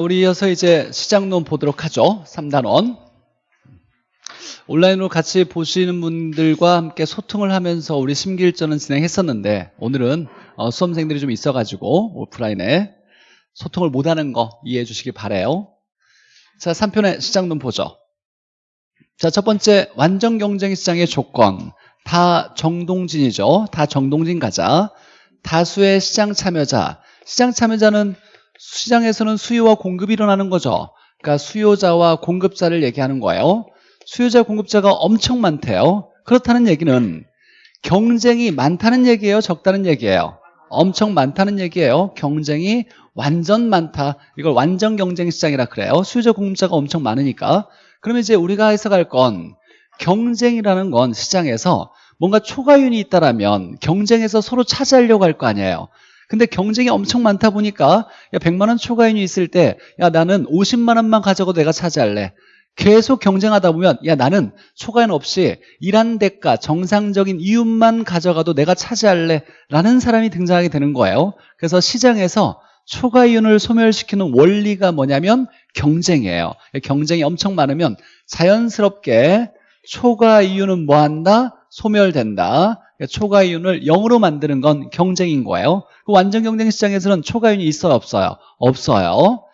우리 이어서 이제 시장론 보도록 하죠. 3단원. 온라인으로 같이 보시는 분들과 함께 소통을 하면서 우리 심기일전은 진행했었는데 오늘은 어, 수험생들이 좀 있어가지고 오프라인에 소통을 못하는 거 이해해 주시기 바래요. 자, 3편의 시장론 보죠. 자, 첫 번째 완전 경쟁 시장의 조건. 다 정동진이죠. 다 정동진 가자. 다수의 시장 참여자. 시장 참여자는 시장에서는 수요와 공급이 일어나는 거죠. 그러니까 수요자와 공급자를 얘기하는 거예요. 수요자 공급자가 엄청 많대요. 그렇다는 얘기는 경쟁이 많다는 얘기예요, 적다는 얘기예요. 엄청 많다는 얘기예요. 경쟁이 완전 많다. 이걸 완전 경쟁 시장이라 그래요. 수요자 공급자가 엄청 많으니까. 그러면 이제 우리가 해석할 건 경쟁이라는 건 시장에서 뭔가 초과윤이 있다라면 경쟁에서 서로 차지하려고 할 거 아니에요. 근데 경쟁이 엄청 많다 보니까 야 100만 원 초과인이 있을 때 야 나는 50만 원만 가져도 내가 차지할래. 계속 경쟁하다 보면 야 나는 초과인 없이 일한 대가 정상적인 이윤만 가져가도 내가 차지할래 라는 사람이 등장하게 되는 거예요. 그래서 시장에서 초과 이윤을 소멸시키는 원리가 뭐냐면 경쟁이에요. 경쟁이 엄청 많으면 자연스럽게 초과 이윤은 뭐한다? 소멸된다. 그러니까 초과이윤을 0으로 만드는 건 경쟁인 거예요. 그 완전 경쟁 시장에서는 초과이윤이 있어요? 없어요? 없어요.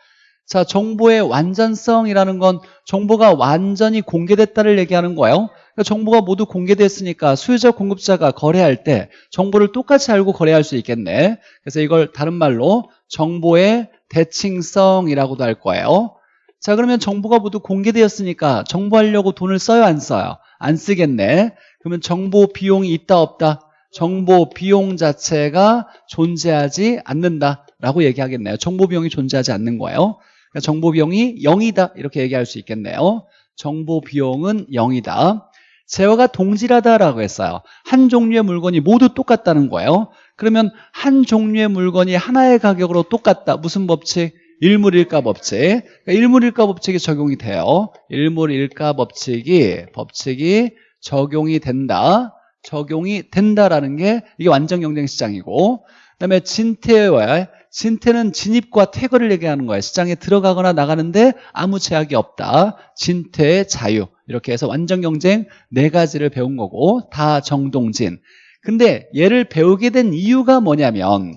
자, 정보의 완전성이라는 건 정보가 완전히 공개됐다를 얘기하는 거예요. 그러니까 정보가 모두 공개됐으니까 수요자, 공급자가 거래할 때 정보를 똑같이 알고 거래할 수 있겠네. 그래서 이걸 다른 말로 정보의 대칭성이라고도 할 거예요. 자, 그러면 정보가 모두 공개되었으니까 정보하려고 돈을 써요? 안 써요? 안 쓰겠네. 그러면 정보 비용이 있다 없다? 정보 비용 자체가 존재하지 않는다라고 얘기하겠네요. 정보 비용이 존재하지 않는 거예요. 그러니까 정보 비용이 0이다 이렇게 얘기할 수 있겠네요. 정보 비용은 0이다. 재화가 동질하다라고 했어요. 한 종류의 물건이 모두 똑같다는 거예요. 그러면 한 종류의 물건이 하나의 가격으로 똑같다. 무슨 법칙? 일물일가 법칙. 그러니까 일물일가 법칙이 적용이 돼요. 일물일가 법칙이 법칙이 적용이 된다. 적용이 된다라는 게 이게 완전 경쟁 시장이고 그다음에 진퇴와 진퇴는 진입과 퇴거를 얘기하는 거예요. 시장에 들어가거나 나가는데 아무 제약이 없다. 진퇴의 자유. 이렇게 해서 완전 경쟁 네 가지를 배운 거고 다 정동진. 근데 얘를 배우게 된 이유가 뭐냐면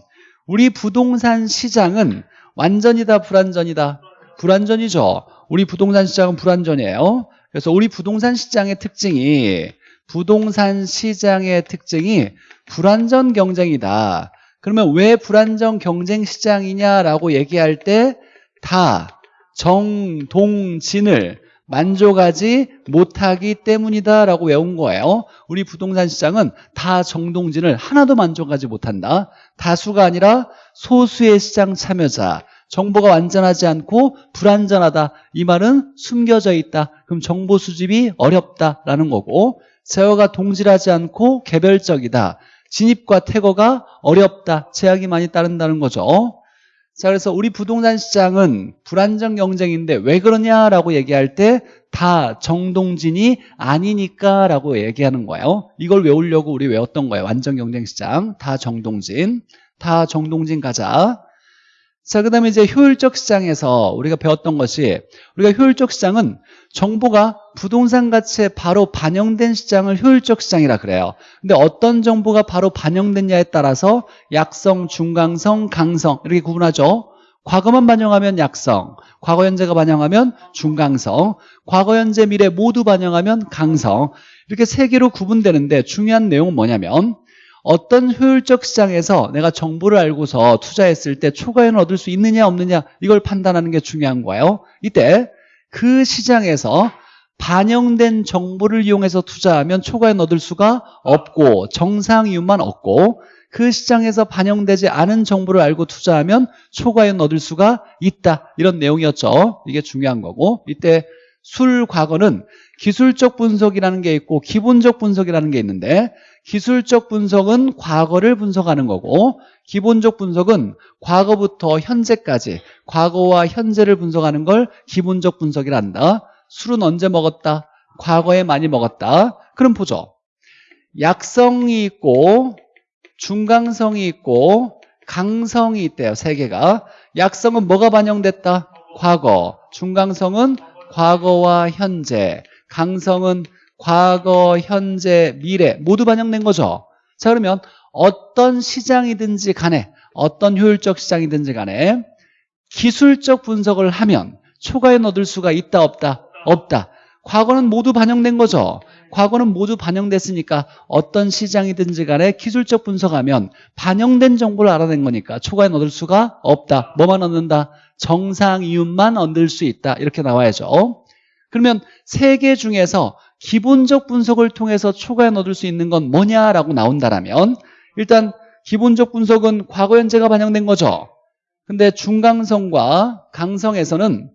우리 부동산 시장은 완전이다 불완전이다 불완전이죠. 우리 부동산 시장은 불완전이에요. 그래서 우리 부동산 시장의 특징이 부동산 시장의 특징이 불안전 경쟁이다. 그러면 왜 불안전 경쟁 시장이냐라고 얘기할 때 다 정동진을 만족하지 못하기 때문이다라고 외운 거예요. 우리 부동산 시장은 다 정동진을 하나도 만족하지 못한다. 다수가 아니라 소수의 시장 참여자. 정보가 완전하지 않고 불안전하다. 이 말은 숨겨져 있다. 그럼 정보 수집이 어렵다라는 거고 제어가 동질하지 않고 개별적이다. 진입과 퇴거가 어렵다. 제약이 많이 따른다는 거죠. 자, 그래서 우리 부동산 시장은 불안정 경쟁인데 왜 그러냐라고 얘기할 때 다 정동진이 아니니까 라고 얘기하는 거예요. 이걸 외우려고 우리 외웠던 거예요. 완전 경쟁 시장. 다 정동진. 다 정동진 가자. 자, 그 다음에 이제 효율적 시장에서 우리가 배웠던 것이 우리가 효율적 시장은 정보가 부동산 가치에 바로 반영된 시장을 효율적 시장이라 그래요. 근데 어떤 정보가 바로 반영됐냐에 따라서 약성, 중강성, 강성 이렇게 구분하죠. 과거만 반영하면 약성, 과거 현재가 반영하면 중강성, 과거 현재 미래 모두 반영하면 강성 이렇게 세 개로 구분되는데 중요한 내용은 뭐냐면 어떤 효율적 시장에서 내가 정보를 알고서 투자했을 때 초과이윤을 얻을 수 있느냐 없느냐 이걸 판단하는 게 중요한 거예요. 이때 그 시장에서 반영된 정보를 이용해서 투자하면 초과이윤 얻을 수가 없고 정상 이윤만 얻고 그 시장에서 반영되지 않은 정보를 알고 투자하면 초과이윤 얻을 수가 있다. 이런 내용이었죠. 이게 중요한 거고 이때 술 과거는 기술적 분석이라는 게 있고 기본적 분석이라는 게 있는데 기술적 분석은 과거를 분석하는 거고 기본적 분석은 과거부터 현재까지 과거와 현재를 분석하는 걸 기본적 분석이란다 술은 언제 먹었다? 과거에 많이 먹었다 그럼 보죠 약성이 있고 중강성이 있고 강성이 있대요 세 개가 약성은 뭐가 반영됐다? 과거. 중강성은 과거와 현재. 강성은 과거, 현재, 미래 모두 반영된 거죠. 자 그러면 어떤 시장이든지 간에 어떤 효율적 시장이든지 간에 기술적 분석을 하면 초과연 얻을 수가 있다 없다? 없다. 과거는 모두 반영된 거죠. 과거는 모두 반영됐으니까 어떤 시장이든지 간에 기술적 분석하면 반영된 정보를 알아낸 거니까 초과연 얻을 수가 없다. 뭐만 얻는다? 정상 이윤만 얻을 수 있다. 이렇게 나와야죠. 그러면 세 개 중에서 기본적 분석을 통해서 초과연 얻을 수 있는 건 뭐냐라고 나온다라면 일단 기본적 분석은 과거 현재가 반영된 거죠. 근데 중강성과 강성에서는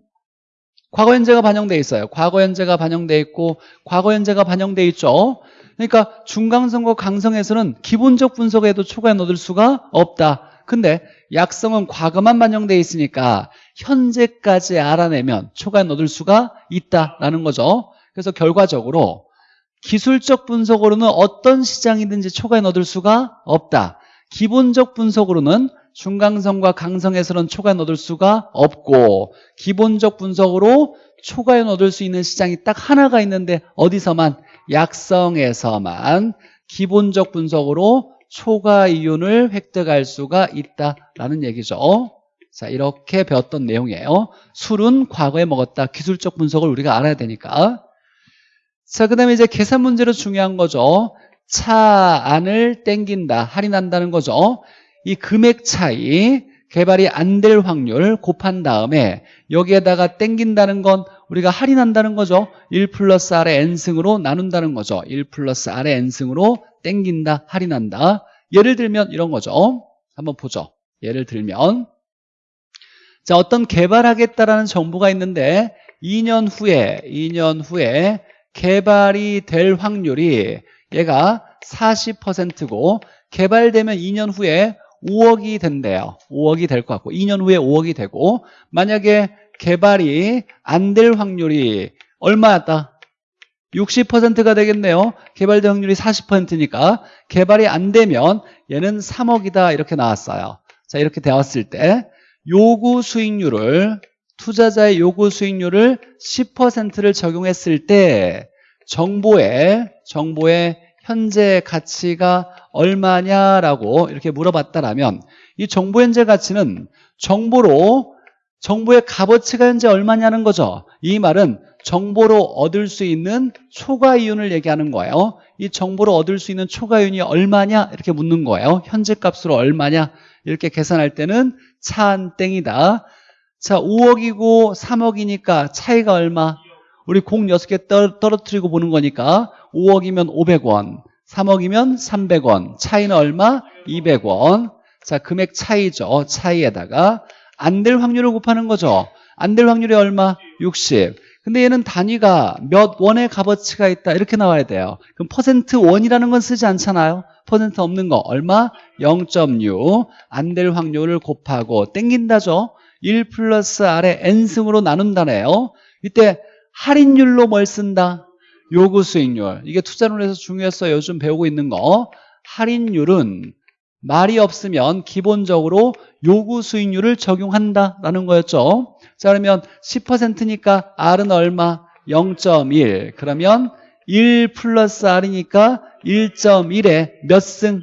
과거 현재가 반영돼 있어요. 과거 현재가 반영돼 있고 과거 현재가 반영돼 있죠. 그러니까 중강성과 강성에서는 기본적 분석에도 초과연 얻을 수가 없다. 근데 약성은 과거만 반영돼 있으니까 현재까지 알아내면 초과연 얻을 수가 있다라는 거죠. 그래서 결과적으로 기술적 분석으로는 어떤 시장이든지 초과연 얻을 수가 없다. 기본적 분석으로는 중강성과 강성에서는 초과연 얻을 수가 없고 기본적 분석으로 초과연 얻을 수 있는 시장이 딱 하나가 있는데 어디서만? 약성에서만 기본적 분석으로 초과 이윤을 획득할 수가 있다라는 얘기죠. 자 이렇게 배웠던 내용이에요. 술은 과거에 먹었다. 기술적 분석을 우리가 알아야 되니까. 자, 그 다음에 이제 계산 문제로 중요한 거죠. 차 안을 땡긴다, 할인한다는 거죠. 이 금액 차이, 개발이 안 될 확률 곱한 다음에 여기에다가 땡긴다는 건 우리가 할인한다는 거죠. 1 플러스 R의 N승으로 나눈다는 거죠. 1 플러스 R의 N승으로 땡긴다, 할인한다. 예를 들면 이런 거죠. 한번 보죠. 예를 들면 자 어떤 개발하겠다라는 정보가 있는데 2년 후에 2년 후에 개발이 될 확률이 얘가 40%고 개발되면 2년 후에 5억이 된대요. 5억이 될 것 같고 2년 후에 5억이 되고 만약에 개발이 안 될 확률이 얼마였다? 60%가 되겠네요. 개발될 확률이 40%니까 개발이 안 되면 얘는 3억이다 이렇게 나왔어요. 자 이렇게 되었을 때 요구 수익률을 투자자의 요구 수익률을 10%를 적용했을 때 정보의 정보의 현재 가치가 얼마냐라고 이렇게 물어봤다라면 이 정보 현재 가치는 정보로 정보의 값어치가 현재 얼마냐는 거죠. 이 말은 정보로 얻을 수 있는 초과 이윤을 얘기하는 거예요. 이 정보로 얻을 수 있는 초과 이윤이 얼마냐 이렇게 묻는 거예요. 현재 값으로 얼마냐 이렇게 계산할 때는 차한 땡이다. 자 5억이고 3억이니까 차이가 얼마? 우리 공 6개 떨어뜨리고 보는 거니까 5억이면 500원 3억이면 300원 차이는 얼마? 200원 자 금액 차이죠 차이에다가 안 될 확률을 곱하는 거죠 안 될 확률이 얼마? 60 근데 얘는 단위가 몇 원의 값어치가 있다 이렇게 나와야 돼요. 그럼 퍼센트 원이라는 건 쓰지 않잖아요. 퍼센트 없는 거 얼마? 0.6 안 될 확률을 곱하고 땡긴다죠. 1 플러스 R의 N승으로 나눈다네요. 이때 할인율로 뭘 쓴다? 요구 수익률. 이게 투자론에서 중요했어요. 요즘 배우고 있는 거. 할인율은 말이 없으면 기본적으로 요구 수익률을 적용한다라는 거였죠 자 그러면 10%니까 R은 얼마? 0.1 그러면 1 플러스 R이니까 1.1에 몇 승?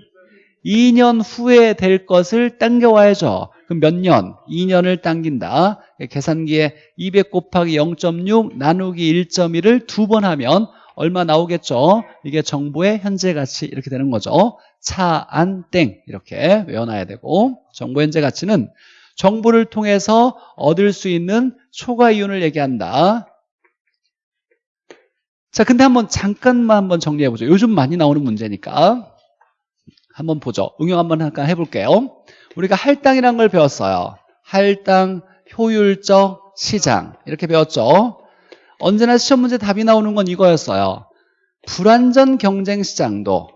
2년 후에 될 것을 당겨와야죠 그럼 몇 년? 2년을 당긴다 계산기에 200 곱하기 0.6 나누기 1.1을 두 번 하면 얼마 나오겠죠? 이게 정보의 현재 가치 이렇게 되는 거죠 차, 안, 땡 이렇게 외워놔야 되고 정보 현재 가치는 정보를 통해서 얻을 수 있는 초과 이윤을 얘기한다. 자 근데 한번 잠깐만 한번 정리해 보죠. 요즘 많이 나오는 문제니까. 한번 보죠. 응용 한번 잠깐 해 볼게요. 우리가 할당이라는 걸 배웠어요. 할당, 효율적, 시장. 이렇게 배웠죠. 언제나 시험 문제 답이 나오는 건 이거였어요. 불완전 경쟁 시장도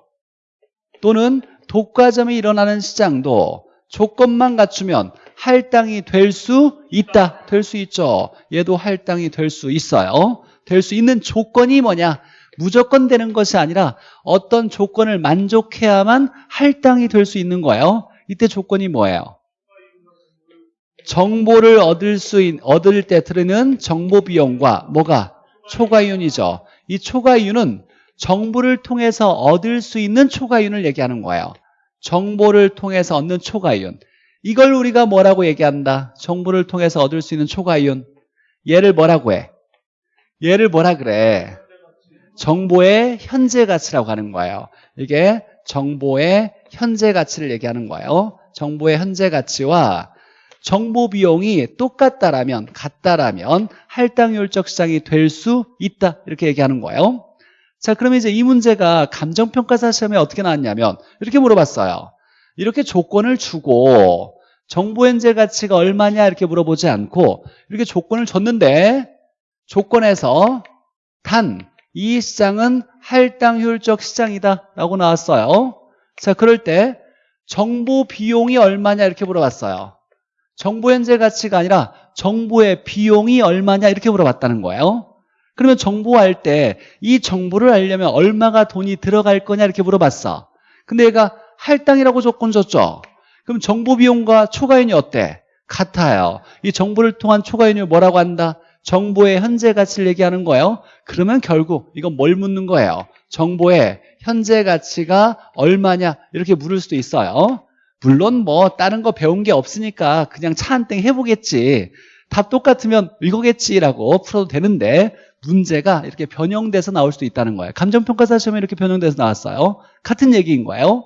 또는 독과점이 일어나는 시장도 조건만 갖추면 할당이 될 수 있다 될 수 있죠 얘도 할당이 될 수 있어요 될 수 있는 조건이 뭐냐 무조건 되는 것이 아니라 어떤 조건을 만족해야만 할당이 될 수 있는 거예요 이때 조건이 뭐예요? 정보를 얻을 수 있, 얻을 때 들으는 정보 비용과 뭐가 초과이윤이죠. 이 초과이윤은 정보를 통해서 얻을 수 있는 초과이윤을 얘기하는 거예요. 정보를 통해서 얻는 초과이윤. 이걸 우리가 뭐라고 얘기한다? 정보를 통해서 얻을 수 있는 초과이윤. 얘를 뭐라고 해? 얘를 뭐라 그래? 정보의 현재 가치라고 하는 거예요. 이게 정보의 현재 가치를 얘기하는 거예요. 정보의 현재 가치와 정보 비용이 똑같다라면 같다라면 할당률적 시장이 될 수 있다 이렇게 얘기하는 거예요. 자 그러면 이제 이 문제가 감정평가사 시험에 어떻게 나왔냐면 이렇게 물어봤어요. 이렇게 조건을 주고 정보 현재 가치가 얼마냐 이렇게 물어보지 않고 이렇게 조건을 줬는데 조건에서 단 이 시장은 할당 효율적 시장이다 라고 나왔어요. 자 그럴 때 정보 비용이 얼마냐 이렇게 물어봤어요. 정보 현재 가치가 아니라 정보의 비용이 얼마냐 이렇게 물어봤다는 거예요. 그러면 정보할 때 이 정보를 알려면 얼마가 돈이 들어갈 거냐 이렇게 물어봤어. 근데 얘가 할당이라고 조건 줬죠 그럼 정보 비용과 초과인이 어때? 같아요. 이 정보를 통한 초과인을 뭐라고 한다? 정보의 현재 가치를 얘기하는 거예요. 그러면 결국 이건 뭘 묻는 거예요? 정보의 현재 가치가 얼마냐? 이렇게 물을 수도 있어요. 물론 뭐 다른 거 배운 게 없으니까 그냥 차 한 땡 해보겠지. 답 똑같으면 이거겠지라고 풀어도 되는데 문제가 이렇게 변형돼서 나올 수도 있다는 거예요. 감정평가사 시험에 이렇게 변형돼서 나왔어요. 같은 얘기인 거예요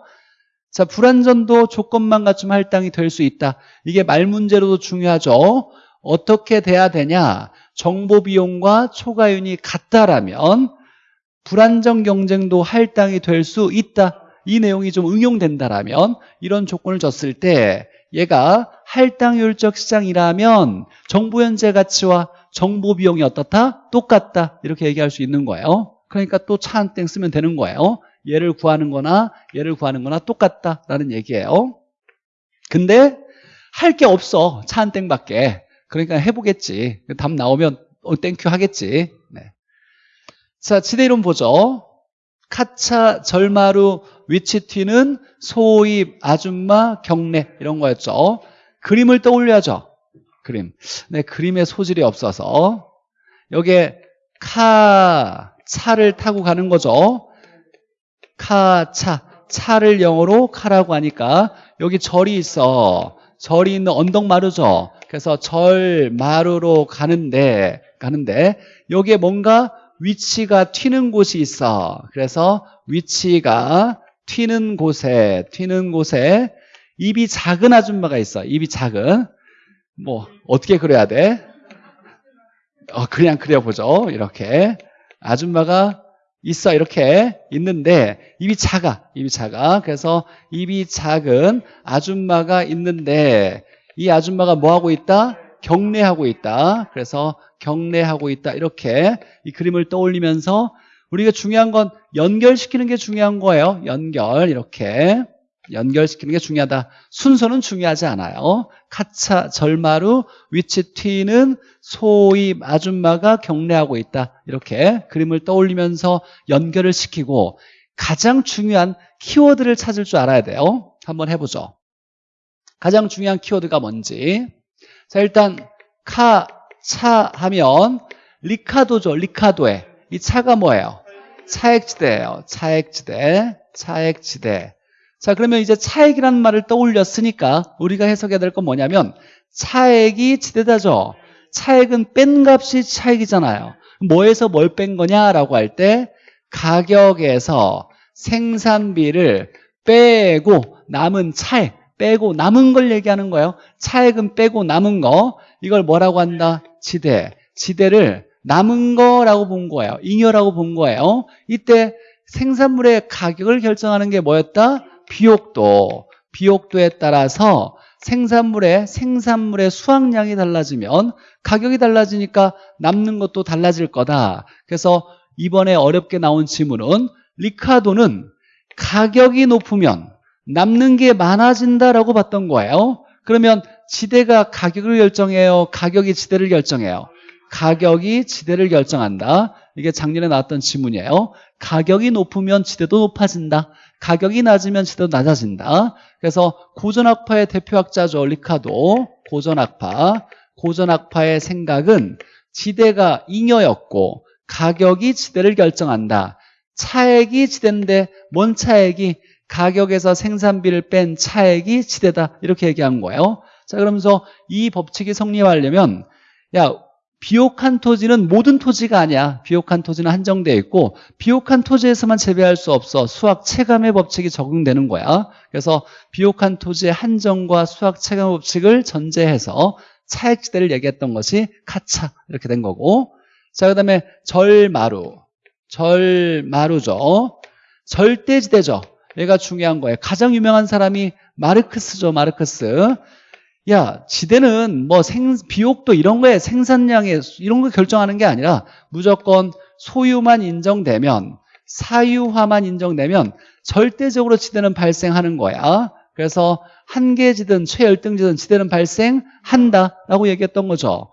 자 불안전도 조건만 갖추면 할당이 될 수 있다. 이게 말 문제로도 중요하죠. 어떻게 돼야 되냐? 정보 비용과 초과윤이 같다라면 불안정 경쟁도 할당이 될 수 있다. 이 내용이 좀 응용된다라면 이런 조건을 줬을 때 얘가 할당률적 시장이라면 정보 현재 가치와 정보 비용이 어떻다? 똑같다. 이렇게 얘기할 수 있는 거예요. 그러니까 또 차한땡 쓰면 되는 거예요 얘를 구하는 거나 얘를 구하는 거나 똑같다라는 얘기예요. 근데 할 게 없어. 차 한 땡밖에. 그러니까 해보겠지. 답 나오면 어, 땡큐 하겠지. 네. 자 지대이론 보죠. 카차 절마루 위치 튀는 소입 아줌마 경례 이런 거였죠. 그림을 떠올려야죠. 그림. 네 그림에 소질이 없어서. 여기에 카 차를 타고 가는 거죠 카차 차를 영어로 카라고 하니까 여기 절이 있어. 절이 있는 언덕 마루죠. 그래서 절 마루로 가는데 가는데 여기에 뭔가 위치가 튀는 곳이 있어. 그래서 위치가 튀는 곳에 튀는 곳에 입이 작은 아줌마가 있어. 입이 작은. 뭐 어떻게 그려야 돼? 어, 그냥 그려보죠. 이렇게. 아줌마가 있어 이렇게 있는데 입이 작아 입이 작아. 그래서 입이 작은 아줌마가 있는데 이 아줌마가 뭐 하고 있다? 경례하고 있다. 그래서 경례하고 있다. 이렇게 이 그림을 떠올리면서 우리가 중요한 건 연결시키는 게 중요한 거예요. 연결 이렇게 연결시키는 게 중요하다. 순서는 중요하지 않아요. 카차 절마루 위치 튀는 소입 아줌마가 경례하고 있다. 이렇게 그림을 떠올리면서 연결을 시키고 가장 중요한 키워드를 찾을 줄 알아야 돼요. 한번 해보죠. 가장 중요한 키워드가 뭔지. 자 일단 카, 차 하면 리카도죠 리카도에. 이 차가 뭐예요? 차액지대예요. 차액지대 차액지대 자 그러면 이제 차액이라는 말을 떠올렸으니까 우리가 해석해야 될 건 뭐냐면 차액이 지대다죠. 차액은 뺀 값이 차액이잖아요. 뭐에서 뭘 뺀 거냐라고 할 때 가격에서 생산비를 빼고 남은 차액 빼고 남은 걸 얘기하는 거예요. 차액은 빼고 남은 거. 이걸 뭐라고 한다? 지대. 지대를 남은 거라고 본 거예요. 잉여라고 본 거예요. 이때 생산물의 가격을 결정하는 게 뭐였다? 비옥도 비옥도에 따라서 생산물의 생산물의 수확량이 달라지면 가격이 달라지니까 남는 것도 달라질 거다. 그래서 이번에 어렵게 나온 지문은 리카도는 가격이 높으면 남는 게 많아진다라고 봤던 거예요. 그러면 지대가 가격을 결정해요? 가격이 지대를 결정해요? 가격이 지대를 결정한다. 이게 작년에 나왔던 지문이에요. 가격이 높으면 지대도 높아진다 가격이 낮으면 지대도 낮아진다. 그래서 고전학파의 대표학자죠. 리카도. 고전학파. 고전학파의 생각은 지대가 잉여였고 가격이 지대를 결정한다. 차액이 지대인데 뭔 차액이 가격에서 생산비를 뺀 차액이 지대다. 이렇게 얘기한 거예요. 자 그러면서 이 법칙이 성립하려면 야 비옥한 토지는 모든 토지가 아니야. 비옥한 토지는 한정되어 있고 비옥한 토지에서만 재배할 수 없어. 수학 체감의 법칙이 적용되는 거야. 그래서 비옥한 토지의 한정과 수학 체감 법칙을 전제해서 차액지대를 얘기했던 것이 카차 이렇게 된 거고 자 그다음에 절마루 절마루죠. 절대지대죠. 얘가 중요한 거예요. 가장 유명한 사람이 마르크스죠. 마르크스. 야 지대는 뭐 생, 비옥도 이런 거에 생산량에 이런 거 결정하는 게 아니라 무조건 소유만 인정되면 사유화만 인정되면 절대적으로 지대는 발생하는 거야. 그래서 한계지든 최열등지든 지대는 발생한다라고 얘기했던 거죠.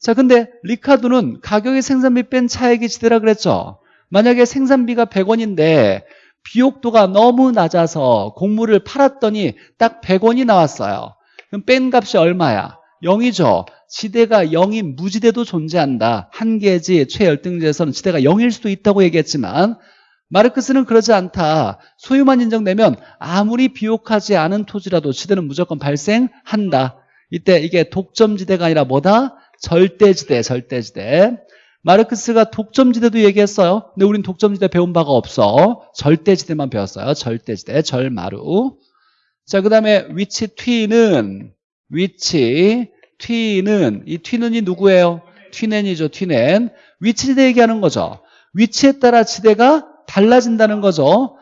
자 근데 리카도는 가격의 생산비 뺀 차액이 지대라 그랬죠. 만약에 생산비가 100원인데 비옥도가 너무 낮아서 곡물을 팔았더니 딱 100원이 나왔어요 그럼 뺀 값이 얼마야? 0이죠. 지대가 0인 무지대도 존재한다. 한계지 최열등지에서는 지대가 0일 수도 있다고 얘기했지만 마르크스는 그러지 않다. 소유만 인정되면 아무리 비옥하지 않은 토지라도 지대는 무조건 발생한다. 이때 이게 독점지대가 아니라 뭐다? 절대지대, 절대지대. 마르크스가 독점지대도 얘기했어요. 근데 우린 독점지대 배운 바가 없어. 절대지대만 배웠어요. 절대지대, 절마루. 자, 그 다음에 위치 t는 위치 t는 이 t는이 누구예요? t는이죠, t는 위치지대 얘기하는 거죠. 위치에 따라 지대가 달라진다는 거죠.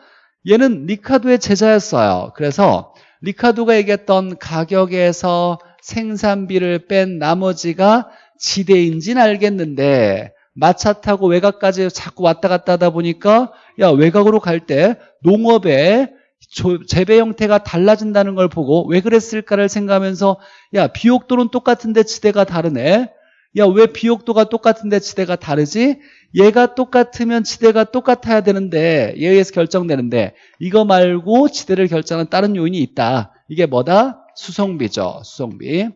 얘는 리카도의 제자였어요. 그래서 리카도가 얘기했던 가격에서 생산비를 뺀 나머지가 지대인지는 알겠는데 마차 타고 외곽까지 자꾸 왔다 갔다 하다 보니까 야 외곽으로 갈 때 농업에 재배 형태가 달라진다는 걸 보고 왜 그랬을까를 생각하면서 야 비옥도는 똑같은데 지대가 다르네. 야 왜 비옥도가 똑같은데 지대가 다르지? 얘가 똑같으면 지대가 똑같아야 되는데 얘에 의해서 결정되는데 이거 말고 지대를 결정하는 다른 요인이 있다. 이게 뭐다? 수송비죠 수송비.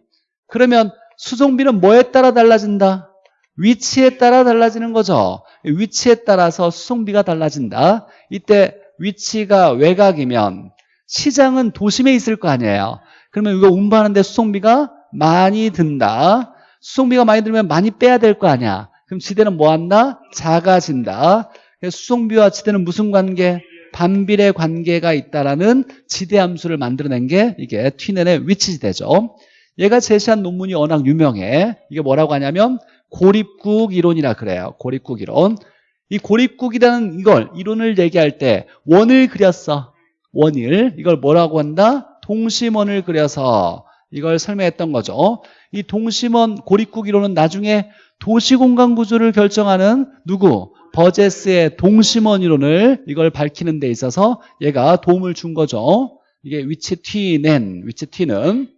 그러면 수송비는 뭐에 따라 달라진다? 위치에 따라 달라지는 거죠. 위치에 따라서 수송비가 달라진다. 이때 위치가 외곽이면 시장은 도심에 있을 거 아니에요. 그러면 이거 운반하는데 수송비가 많이 든다. 수송비가 많이 들면 많이 빼야 될 거 아니야. 그럼 지대는 뭐 한다? 작아진다. 수송비와 지대는 무슨 관계? 반비례 관계가 있다라는 지대 함수를 만들어낸 게 이게 튀넨의 위치지대죠. 얘가 제시한 논문이 워낙 유명해. 이게 뭐라고 하냐면 고립국 이론이라 그래요. 고립국 이론 이 고립국이라는 이걸 이론을 얘기할 때 원을 그렸어. 원을 이걸 뭐라고 한다? 동심원을 그려서. 이걸 설명했던 거죠. 이 동심원 고립국 이론은 나중에 도시공간 구조를 결정하는 누구? 버제스의 동심원 이론을 이걸 밝히는 데 있어서 얘가 도움을 준 거죠. 이게 위치 T는 위치 T는.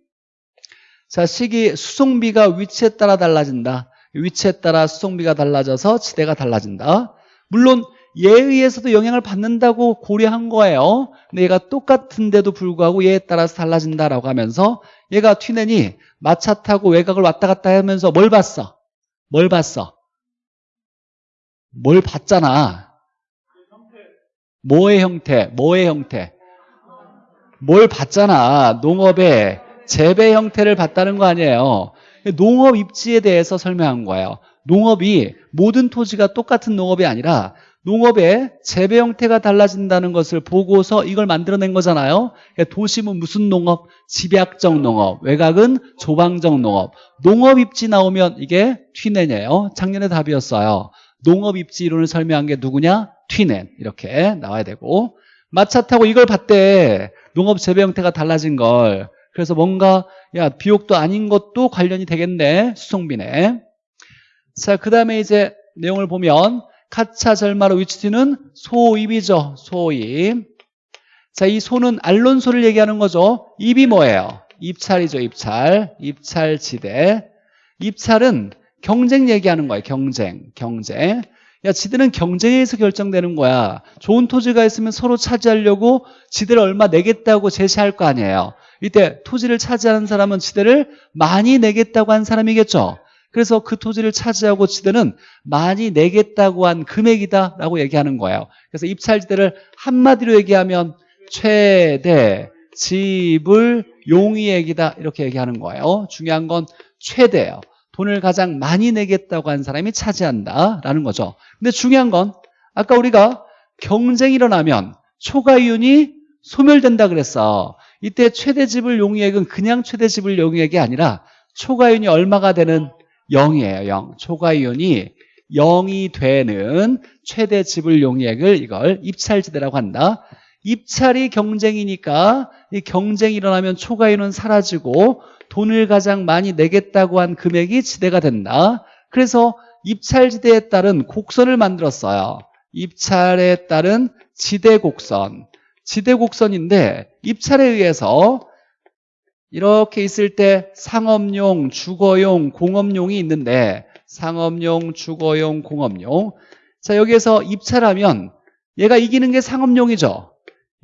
자 시기 수송비가 위치에 따라 달라진다. 위치에 따라 수송비가 달라져서 지대가 달라진다 물론 얘에 의해서도 영향을 받는다고 고려한 거예요 근데 얘가 똑같은데도 불구하고 얘에 따라서 달라진다라고 하면서 얘가 튀넨이 마차 타고 외곽을 왔다 갔다 하면서 뭘 봤어? 뭘 봤어? 뭘 봤잖아 뭐의 형태? 뭐의 형태? 뭘 봤잖아 농업의 재배 형태를 봤다는 거 아니에요 농업 입지에 대해서 설명한 거예요 농업이 모든 토지가 똑같은 농업이 아니라 농업의 재배 형태가 달라진다는 것을 보고서 이걸 만들어낸 거잖아요. 그러니까 도심은 무슨 농업? 집약적 농업 외곽은 조방적 농업. 농업 입지 나오면 이게 튀넨이에요. 작년에 답이었어요. 농업 입지 이론을 설명한 게 누구냐? 튀넨. 이렇게 나와야 되고. 마차 타고 이걸 봤대. 농업 재배 형태가 달라진 걸. 그래서 뭔가 야 비옥도 아닌 것도 관련이 되겠네 수송비네 자, 그 다음에 이제 내용을 보면 카차 절마로 위치티는 소입이죠. 소입. 자, 이 소는 알론소를 얘기하는 거죠. 입이 뭐예요? 입찰이죠. 입찰. 입찰지대. 입찰은 경쟁 얘기하는 거예요. 경쟁. 경쟁. 야, 지대는 경쟁에 의해서 결정되는 거야. 좋은 토지가 있으면 서로 차지하려고 지대를 얼마 내겠다고 제시할 거 아니에요. 이때 토지를 차지하는 사람은 지대를 많이 내겠다고 한 사람이겠죠. 그래서 그 토지를 차지하고 지대는 많이 내겠다고 한 금액이다라고 얘기하는 거예요. 그래서 입찰지대를 한마디로 얘기하면 최대 지불 용이액이다 이렇게 얘기하는 거예요. 중요한 건 최대예요. 돈을 가장 많이 내겠다고 한 사람이 차지한다라는 거죠. 근데 중요한 건 아까 우리가 경쟁이 일어나면 초과이윤이 소멸된다 그랬어. 이때 최대 지불 용이액은 그냥 최대 지불 용이액이 아니라 초과이윤이 얼마가 되는 0이에요. 0. 초과이윤이 0이 되는 최대 지불 용이액을 이걸 입찰지대라고 한다. 입찰이 경쟁이니까 이 경쟁이 일어나면 초과이윤은 사라지고 돈을 가장 많이 내겠다고 한 금액이 지대가 된다. 그래서 입찰지대에 따른 곡선을 만들었어요. 입찰에 따른 지대곡선. 지대곡선인데 입찰에 의해서 이렇게 있을 때 상업용, 주거용, 공업용이 있는데 상업용, 주거용, 공업용. 자 여기에서 입찰하면 얘가 이기는 게 상업용이죠.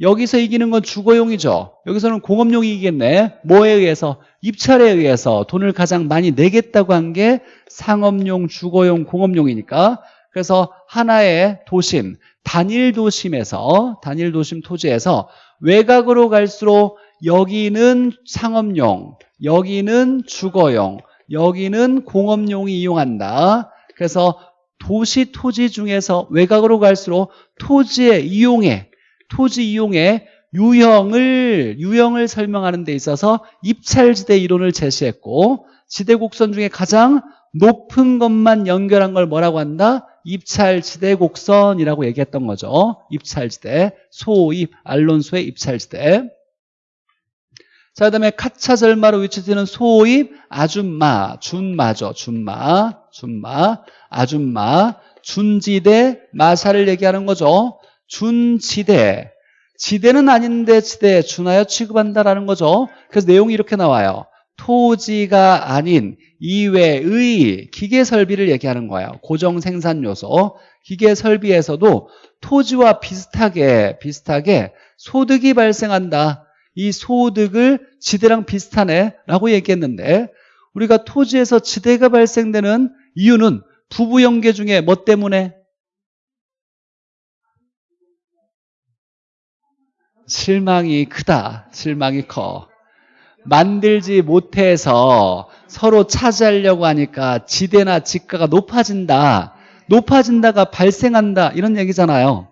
여기서 이기는 건 주거용이죠. 여기서는 공업용이 이기겠네. 뭐에 의해서? 입찰에 의해서 돈을 가장 많이 내겠다고 한 게 상업용, 주거용, 공업용이니까. 그래서 하나의 도심, 단일 도심에서 단일 도심 토지에서 외곽으로 갈수록 여기는 상업용, 여기는 주거용, 여기는 공업용이 이용한다. 그래서 도시 토지 중에서 외곽으로 갈수록 토지의 이용에 토지 이용의 유형을 유형을 설명하는 데 있어서 입찰지대 이론을 제시했고 지대 곡선 중에 가장 높은 것만 연결한 걸 뭐라고 한다? 입찰지대 곡선이라고 얘기했던 거죠. 입찰지대, 소입, 알론소의 입찰지대. 자, 그 다음에 카차절마로 위치되는 소입, 아줌마, 준마죠. 준마, 준마, 아줌마, 준지대, 마사를 얘기하는 거죠. 준지대. 지대는 아닌데 지대, 준하여 취급한다라는 거죠. 그래서 내용이 이렇게 나와요. 토지가 아닌 이외의 기계 설비를 얘기하는 거예요. 고정 생산 요소. 기계 설비에서도 토지와 비슷하게 비슷하게 소득이 발생한다. 이 소득을 지대랑 비슷하네 라고 얘기했는데 우리가 토지에서 지대가 발생되는 이유는 부부연계 중에 뭐 때문에? 실망이 크다. 실망이 커. 만들지 못해서 서로 차지하려고 하니까 지대나 지가가 높아진다. 높아진다가 발생한다. 이런 얘기잖아요.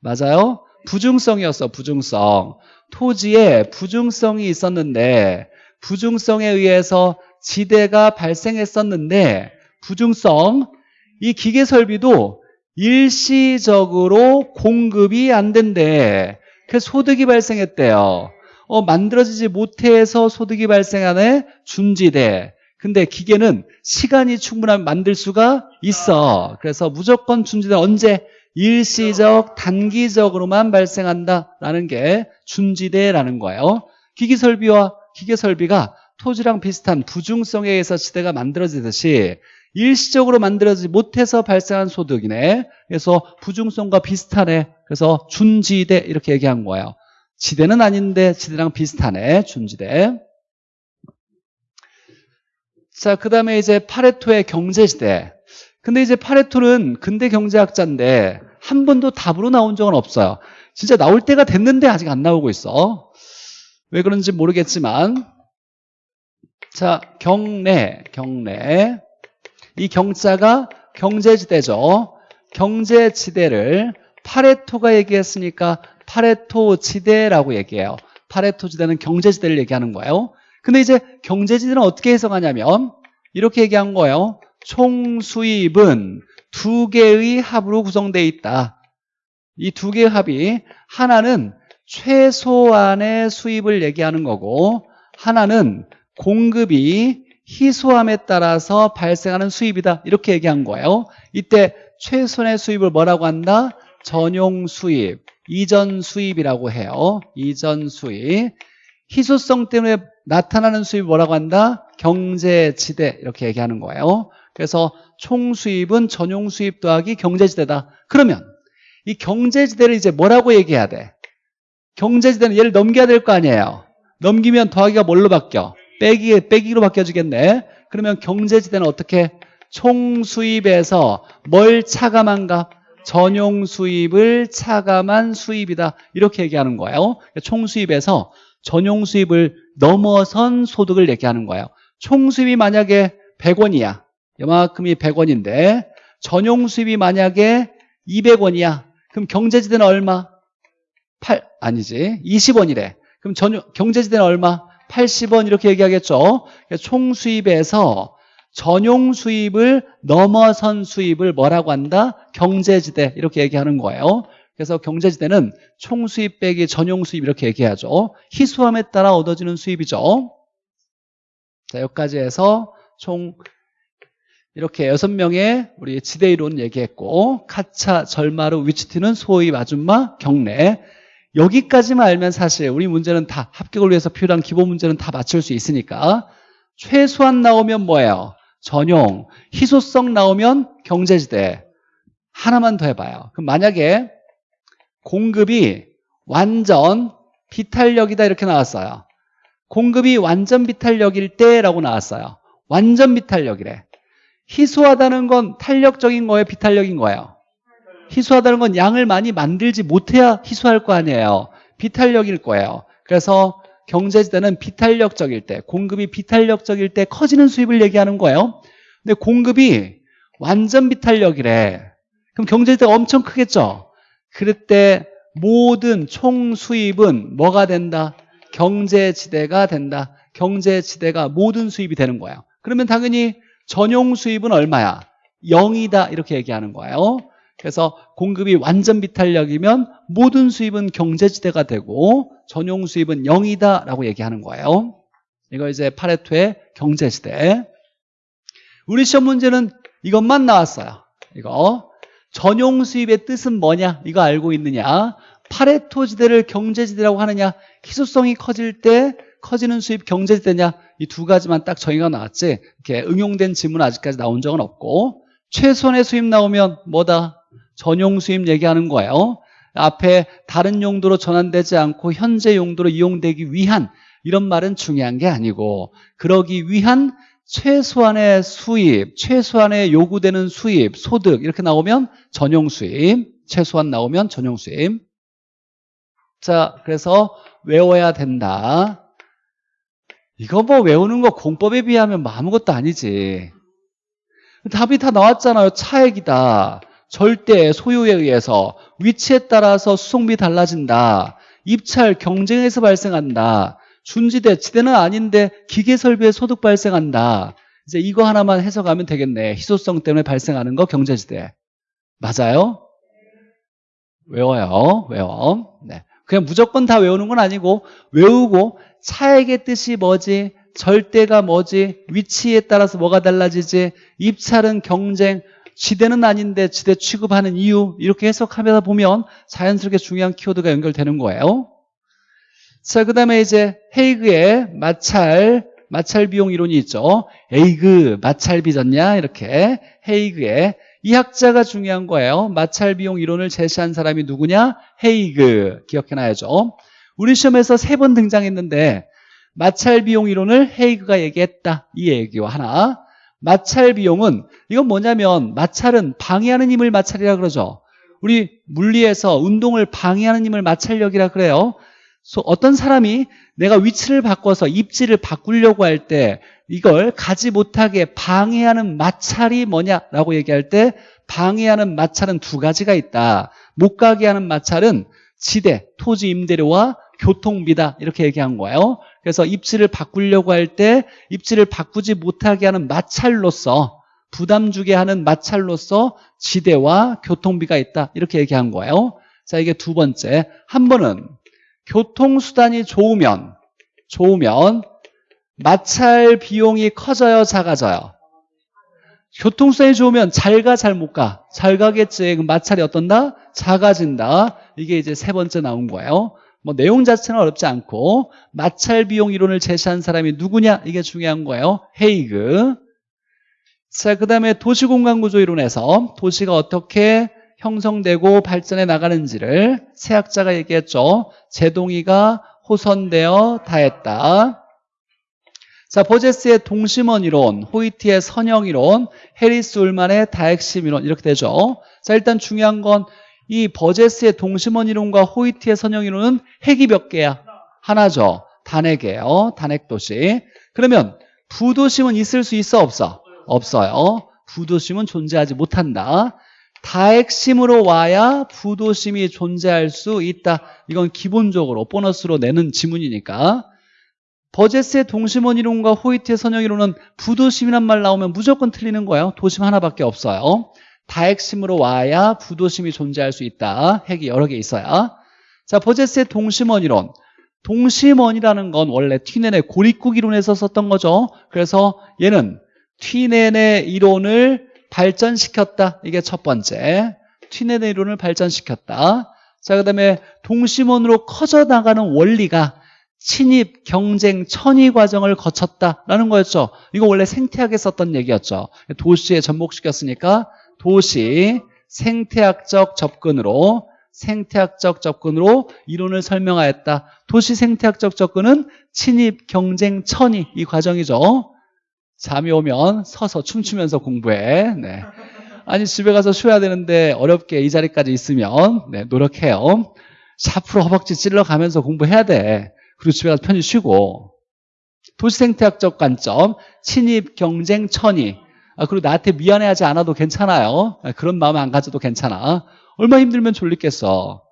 맞아요? 부중성이었어, 부중성. 토지에 부중성이 있었는데 부중성에 의해서 지대가 발생했었는데 부중성 이 기계 설비도 일시적으로 공급이 안 된대. 그래서 소득이 발생했대요. 어, 만들어지지 못해서 소득이 발생하네 준지대. 근데 기계는 시간이 충분하면 만들 수가 있어. 그래서 무조건 준지대 언제? 일시적, 단기적으로만 발생한다라는 게 준지대라는 거예요. 기기설비와 기계설비가 토지랑 비슷한 부중성에 의해서 지대가 만들어지듯이 일시적으로 만들어지지 못해서 발생한 소득이네. 그래서 부중성과 비슷하네. 그래서 준지대 이렇게 얘기한 거예요. 지대는 아닌데 지대랑 비슷하네. 준지대. 자, 그 다음에 이제 파레토의 경제지대. 근데 이제 파레토는 근대 경제학자인데 한 번도 답으로 나온 적은 없어요. 진짜 나올 때가 됐는데 아직 안 나오고 있어. 왜 그런지 모르겠지만 자, 경내, 경내. 이 경자가 경제지대죠. 경제지대를 파레토가 얘기했으니까 파레토 지대라고 얘기해요. 파레토 지대는 경제지대를 얘기하는 거예요. 근데 이제 경제지대는 어떻게 해석하냐면 이렇게 얘기한 거예요. 총 수입은 두 개의 합으로 구성되어 있다. 이 두 개의 합이 하나는 최소한의 수입을 얘기하는 거고 하나는 공급이 희소함에 따라서 발생하는 수입이다. 이렇게 얘기한 거예요. 이때 최소한의 수입을 뭐라고 한다? 전용 수입, 이전 수입이라고 해요. 이전 수입. 희소성 때문에 나타나는 수입 뭐라고 한다? 경제지대 이렇게 얘기하는 거예요. 그래서 총 수입은 전용 수입 더하기 경제지대다. 그러면 이 경제지대를 이제 뭐라고 얘기해야 돼? 경제지대는 얘를 넘겨야 될 거 아니에요. 넘기면 더하기가 뭘로 바뀌어? 빼기, 빼기로 바뀌어지겠네. 그러면 경제지대는 어떻게? 총 수입에서 뭘 차감한가? 전용 수입을 차감한 수입이다. 이렇게 얘기하는 거예요. 총 수입에서 전용 수입을 넘어선 소득을 얘기하는 거예요. 총 수입이 만약에 100원이야. 이만큼이 100원인데 전용 수입이 만약에 200원이야. 그럼 경제지대는 얼마? 8 아니지. 20원이래. 그럼 전용 경제지대는 얼마? 80원 이렇게 얘기하겠죠. 총 수입에서 전용 수입을 넘어선 수입을 뭐라고 한다? 경제지대 이렇게 얘기하는 거예요. 그래서 경제지대는 총 수입 빼기 전용 수입 이렇게 얘기하죠. 희소함에 따라 얻어지는 수입이죠. 자, 여기까지 해서 총 이렇게 여섯 명의 우리 지대 이론 얘기했고 카차, 절마루, 위치티는 소위 아줌마, 경례 여기까지만 알면 사실 우리 문제는 다 합격을 위해서 필요한 기본 문제는 다 맞출 수 있으니까 최소한 나오면 뭐예요? 전용, 희소성 나오면 경제지대 하나만 더 해봐요. 그럼 만약에 공급이 완전 비탄력이다 이렇게 나왔어요. 공급이 완전 비탄력일 때라고 나왔어요. 완전 비탄력이래. 희소하다는 건 탄력적인 거예요? 비탄력인 거예요? 희소하다는 건 양을 많이 만들지 못해야 희소할 거 아니에요. 비탄력일 거예요. 그래서 경제지대는 비탄력적일 때, 공급이 비탄력적일 때 커지는 수입을 얘기하는 거예요. 근데 공급이 완전 비탄력이래. 그럼 경제지대가 엄청 크겠죠? 그럴 때 모든 총 수입은 뭐가 된다? 경제지대가 된다. 경제지대가 모든 수입이 되는 거예요. 그러면 당연히 전용 수입은 얼마야? 0이다 이렇게 얘기하는 거예요. 그래서 공급이 완전 비탄력이면 모든 수입은 경제지대가 되고 전용 수입은 0이다 라고 얘기하는 거예요. 이거 이제 파레토의 경제지대. 우리 시험 문제는 이것만 나왔어요. 이거 전용 수입의 뜻은 뭐냐? 이거 알고 있느냐? 파레토 지대를 경제지대라고 하느냐? 희소성이 커질 때 커지는 수입 경제지대냐? 이 두 가지만 딱 정의가 나왔지. 이렇게 응용된 질문 아직까지 나온 적은 없고 최소한의 수입 나오면 뭐다? 전용 수입 얘기하는 거예요. 앞에 다른 용도로 전환되지 않고 현재 용도로 이용되기 위한 이런 말은 중요한 게 아니고 그러기 위한 최소한의 수입, 최소한의 요구되는 수입, 소득 이렇게 나오면 전용 수입, 최소한 나오면 전용 수입. 자, 그래서 외워야 된다. 이거 뭐 외우는 거 공법에 비하면 뭐 아무것도 아니지. 답이 다 나왔잖아요. 차액이다. 절대 소유에 의해서 위치에 따라서 수송비 달라진다. 입찰 경쟁에서 발생한다. 준지대, 지대는 아닌데 기계 설비에 소득 발생한다. 이제 이거 하나만 해석하면 되겠네. 희소성 때문에 발생하는 거 경제지대. 맞아요? 외워요. 외워. 네. 그냥 무조건 다 외우는 건 아니고 외우고 차액의 뜻이 뭐지? 절대가 뭐지? 위치에 따라서 뭐가 달라지지? 입찰은 경쟁, 지대는 아닌데 지대 취급하는 이유 이렇게 해석하다 보면 자연스럽게 중요한 키워드가 연결되는 거예요. 자, 그 다음에 이제 헤이그의 마찰, 마찰 비용 이론이 있죠. 에이그, 마찰 빚었냐? 이렇게 헤이그의 이 학자가 중요한 거예요. 마찰 비용 이론을 제시한 사람이 누구냐? 헤이그. 기억해놔야죠. 우리 시험에서 세 번 등장했는데 마찰 비용 이론을 헤이그가 얘기했다. 이 얘기와 하나. 마찰 비용은 이건 뭐냐면 마찰은 방해하는 힘을 마찰이라 그러죠. 우리 물리에서 운동을 방해하는 힘을 마찰력이라 그래요. 어떤 사람이 내가 위치를 바꿔서 입지를 바꾸려고 할 때 이걸 가지 못하게 방해하는 마찰이 뭐냐라고 얘기할 때 방해하는 마찰은 두 가지가 있다. 못 가게 하는 마찰은 지대, 토지 임대료와 교통비다. 이렇게 얘기한 거예요. 그래서 입지를 바꾸려고 할 때 입지를 바꾸지 못하게 하는 마찰로서 부담 주게 하는 마찰로서 지대와 교통비가 있다. 이렇게 얘기한 거예요. 자 이게 두 번째. 한 번은 교통수단이 좋으면 좋으면 마찰 비용이 커져요 작아져요? 교통수단이 좋으면 잘 가 잘 못 가? 잘 가겠지. 마찰이 어떤다? 작아진다. 이게 이제 세 번째 나온 거예요 뭐 내용 자체는 어렵지 않고 마찰 비용 이론을 제시한 사람이 누구냐 이게 중요한 거예요 헤이그 자, 그 다음에 도시공간구조 이론에서 도시가 어떻게 형성되고 발전해 나가는지를 세학자가 얘기했죠. 제동이가 호선되어 다했다. 자, 버제스의 동심원 이론, 호이티의 선형 이론, 해리스 울만의 다핵심 이론 이렇게 되죠. 자, 일단 중요한 건 이 버제스의 동심원 이론과 호이티의 선형 이론은 핵이 몇 개야? 하나죠. 단핵이에요. 단핵 도시. 그러면 부도심은 있을 수 있어 없어? 없어요. 부도심은 존재하지 못한다. 다핵심으로 와야 부도심이 존재할 수 있다. 이건 기본적으로 보너스로 내는 지문이니까. 버제스의 동심원 이론과 호이트의 선형 이론은 부도심이란 말 나오면 무조건 틀리는 거예요. 도심 하나밖에 없어요. 다핵심으로 와야 부도심이 존재할 수 있다. 핵이 여러 개 있어야. 자, 버제스의 동심원 이론. 동심원이라는 건 원래 튀넨의 고립국 이론에서 썼던 거죠. 그래서 얘는 튀넨의 이론을 발전시켰다. 이게 첫 번째. 튀넨의 이론을 발전시켰다. 자, 그 다음에 동심원으로 커져 나가는 원리가 친입, 경쟁, 천위 과정을 거쳤다라는 거였죠. 이거 원래 생태학에 썼던 얘기였죠. 도시에 접목시켰으니까 도시, 생태학적 접근으로 생태학적 접근으로 이론을 설명하였다. 도시 생태학적 접근은 친입, 경쟁, 천위 이 과정이죠. 잠이 오면 서서 춤추면서 공부해. 네. 아니 집에 가서 쉬어야 되는데 어렵게 이 자리까지 있으면 네, 노력해요. 샤프로 허벅지 찔러가면서 공부해야 돼. 그리고 집에 가서 편히 쉬고 도시 생태학적 관점 친입, 경쟁, 아, 그리고 나한테 미안해하지 않아도 괜찮아요. 아, 그런 마음 안 가져도 괜찮아. 얼마 힘들면 졸리겠어.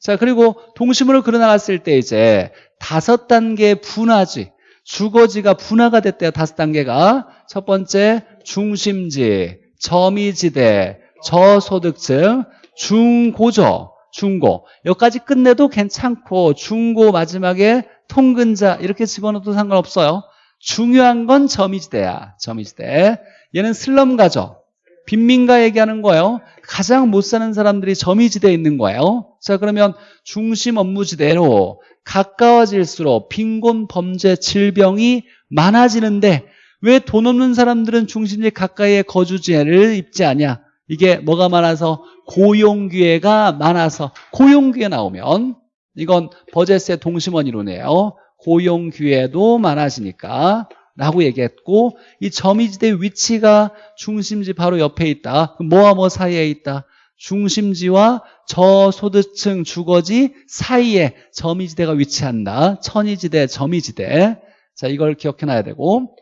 자 그리고 동심으로 그려나갔을 때 이제 다섯 단계 분화지 주거지가 분화가 됐대요. 다섯 단계가 첫 번째 중심지, 점이지대, 저소득층, 중고죠. 중고. 여기까지 끝내도 괜찮고 중고 마지막에 통근자 이렇게 집어넣어도 상관없어요. 중요한 건 점이지대야. 점이지대. 얘는 슬럼가죠. 빈민가 얘기하는 거예요. 가장 못 사는 사람들이 점이지대에 있는 거예요. 자 그러면 중심 업무지대로 가까워질수록 빈곤, 범죄, 질병이 많아지는데 왜 돈 없는 사람들은 중심지 가까이에 거주지를 입지 않냐? 이게 뭐가 많아서 고용기회가 많아서 고용기회 나오면 이건 버제스의 동심원 이론이에요. 고용 기회도 많아지니까 라고 얘기했고 이 점이지대 위치가 중심지 바로 옆에 있다. 뭐와 뭐 사이에 있다. 중심지와 저소득층 주거지 사이에 점이지대가 위치한다. 천이지대, 점이지대. 자, 이걸 기억해 놔야 되고